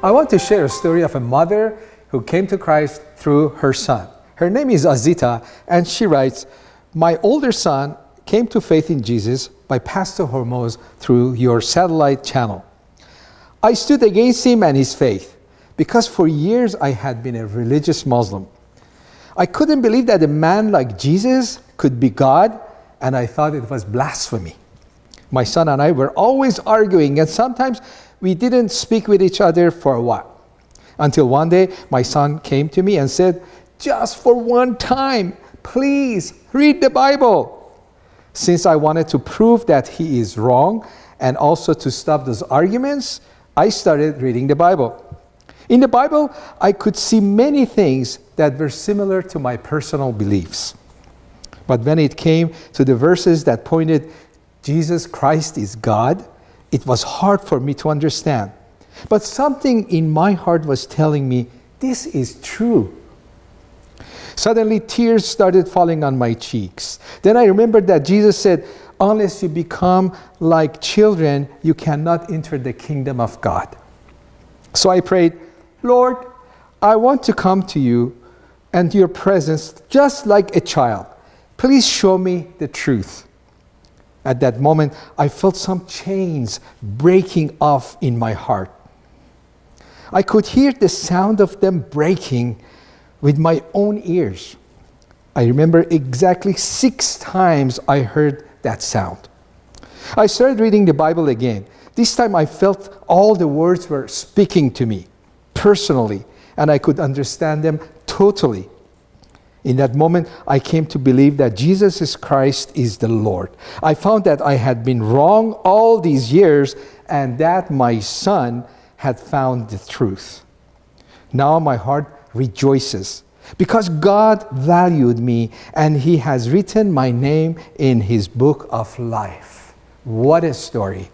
I want to share a story of a mother who came to Christ through her son. Her name is Azita, and she writes, My older son came to faith in Jesus by Pastor Hormoz through your satellite channel. I stood against him and his faith because for years I had been a religious Muslim. I couldn't believe that a man like Jesus could be God, and I thought it was blasphemy. My son and I were always arguing, and sometimes we didn't speak with each other for a while. Until one day, my son came to me and said, Just for one time, please read the Bible. Since I wanted to prove that he is wrong and also to stop those arguments, I started reading the Bible. In the Bible, I could see many things that were similar to my personal beliefs. But when it came to the verses that pointed Jesus Christ is God, it was hard for me to understand. But something in my heart was telling me, this is true. Suddenly, tears started falling on my cheeks. Then I remembered that Jesus said, Unless you become like children, you cannot enter the kingdom of God. So I prayed, Lord, I want to come to you and your presence just like a child. Please show me the truth. At that moment, I felt some chains breaking off in my heart. I could hear the sound of them breaking with my own ears. I remember exactly six times I heard that sound. I started reading the Bible again. This time I felt all the words were speaking to me personally, and I could understand them totally. In that moment, I came to believe that Jesus Christ is the Lord. I found that I had been wrong all these years and that my son had found the truth. Now my heart rejoices because God valued me and He has written my name in His book of life. What a story.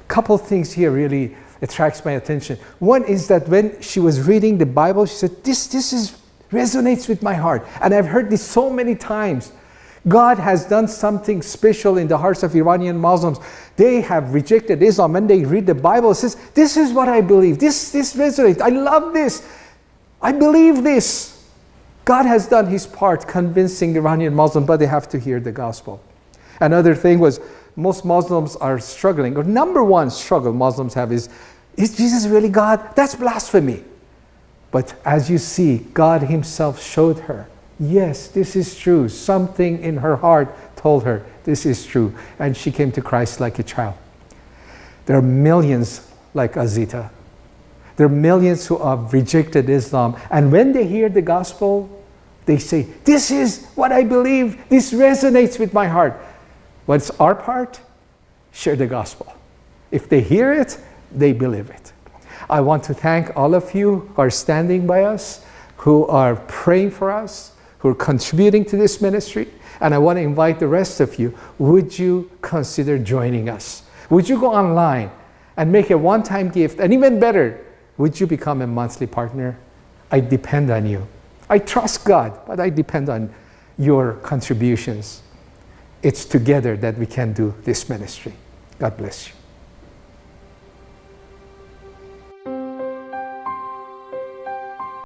A couple things here really attracts my attention. One is that when she was reading the Bible, she said, This, this is resonates with my heart. And I've heard this so many times. God has done something special in the hearts of Iranian Muslims. They have rejected Islam and they read the Bible. It says, This is what I believe. This, this resonates. I love this. I believe this. God has done his part convincing Iranian Muslims, but they have to hear the gospel. Another thing was most Muslims are struggling, or number one struggle Muslims have is, is Jesus really God? That's blasphemy. But as you see, God Himself showed her, yes, this is true. Something in her heart told her, this is true. And she came to Christ like a child. There are millions like Azita. There are millions who have rejected Islam. And when they hear the gospel, they say, This is what I believe. This resonates with my heart. What's our part? Share the gospel. If they hear it, they believe it. I want to thank all of you who are standing by us, who are praying for us, who are contributing to this ministry. And I want to invite the rest of you, would you consider joining us? Would you go online and make a one-time gift? And even better, would you become a monthly partner? I depend on you. I trust God, but I depend on your contributions. It's together that we can do this ministry. God bless you.